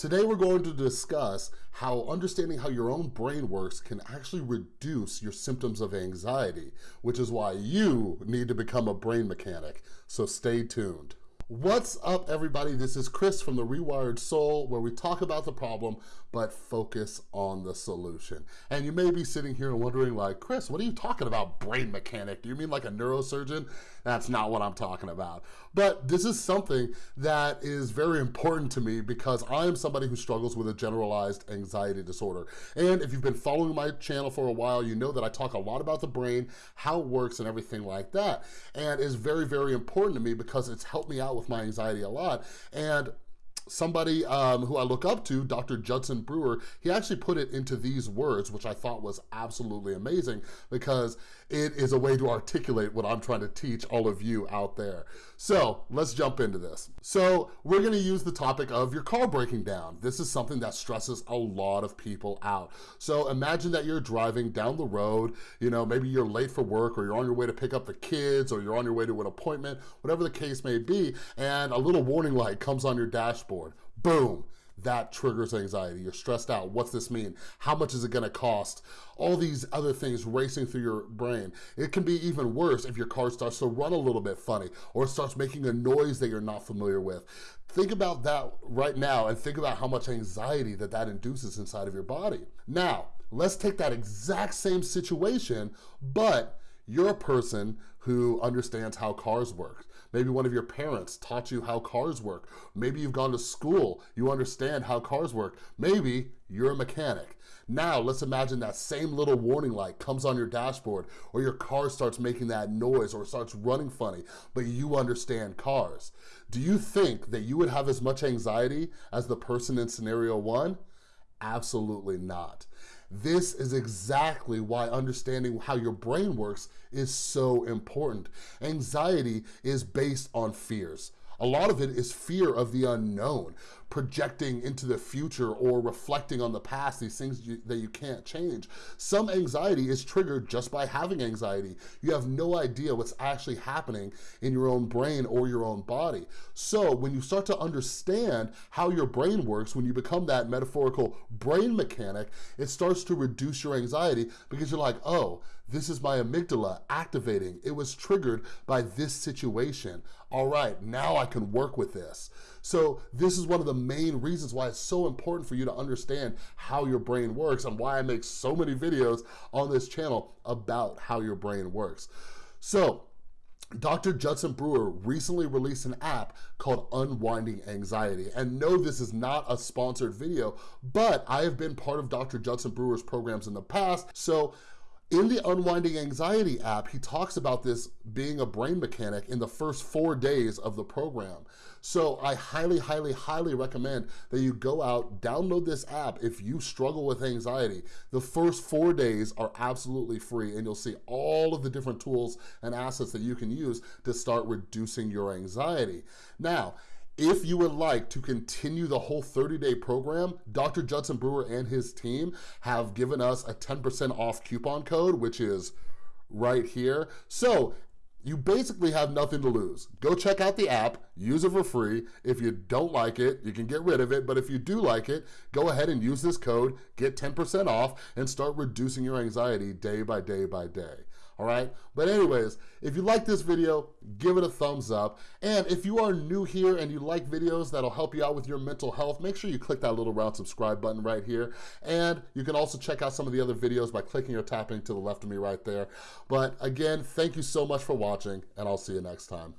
Today we're going to discuss how understanding how your own brain works can actually reduce your symptoms of anxiety, which is why you need to become a brain mechanic. So stay tuned. What's up everybody? This is Chris from The Rewired Soul where we talk about the problem but focus on the solution. And you may be sitting here wondering like, Chris, what are you talking about brain mechanic? Do you mean like a neurosurgeon? That's not what I'm talking about. But this is something that is very important to me because I am somebody who struggles with a generalized anxiety disorder. And if you've been following my channel for a while, you know that I talk a lot about the brain, how it works and everything like that. And it's very, very important to me because it's helped me out with my anxiety a lot. And somebody um, who I look up to, Dr. Judson Brewer, he actually put it into these words, which I thought was absolutely amazing because it is a way to articulate what I'm trying to teach all of you out there. So let's jump into this. So we're gonna use the topic of your car breaking down. This is something that stresses a lot of people out. So imagine that you're driving down the road, you know, maybe you're late for work or you're on your way to pick up the kids or you're on your way to an appointment, whatever the case may be, and a little warning light comes on your dashboard. Boom that triggers anxiety. You're stressed out. What's this mean? How much is it gonna cost? All these other things racing through your brain. It can be even worse if your car starts to run a little bit funny or starts making a noise that you're not familiar with. Think about that right now and think about how much anxiety that that induces inside of your body. Now, let's take that exact same situation, but you're a person who understands how cars work. Maybe one of your parents taught you how cars work. Maybe you've gone to school, you understand how cars work. Maybe you're a mechanic. Now, let's imagine that same little warning light comes on your dashboard or your car starts making that noise or starts running funny, but you understand cars. Do you think that you would have as much anxiety as the person in scenario one? Absolutely not. This is exactly why understanding how your brain works is so important. Anxiety is based on fears. A lot of it is fear of the unknown projecting into the future or reflecting on the past, these things you, that you can't change. Some anxiety is triggered just by having anxiety. You have no idea what's actually happening in your own brain or your own body. So when you start to understand how your brain works, when you become that metaphorical brain mechanic, it starts to reduce your anxiety because you're like, oh, this is my amygdala activating. It was triggered by this situation. All right, now I can work with this. So this is one of the main reasons why it's so important for you to understand how your brain works and why I make so many videos on this channel about how your brain works. So Dr. Judson Brewer recently released an app called Unwinding Anxiety. And no, this is not a sponsored video, but I have been part of Dr. Judson Brewer's programs in the past. So in the Unwinding Anxiety app, he talks about this being a brain mechanic in the first four days of the program. So I highly, highly, highly recommend that you go out, download this app if you struggle with anxiety. The first four days are absolutely free and you'll see all of the different tools and assets that you can use to start reducing your anxiety. Now, if you would like to continue the whole 30-day program, Dr. Judson Brewer and his team have given us a 10% off coupon code, which is right here. So you basically have nothing to lose. Go check out the app, use it for free. If you don't like it, you can get rid of it, but if you do like it, go ahead and use this code, get 10% off, and start reducing your anxiety day by day by day all right? But anyways, if you like this video, give it a thumbs up. And if you are new here and you like videos that'll help you out with your mental health, make sure you click that little round subscribe button right here. And you can also check out some of the other videos by clicking or tapping to the left of me right there. But again, thank you so much for watching and I'll see you next time.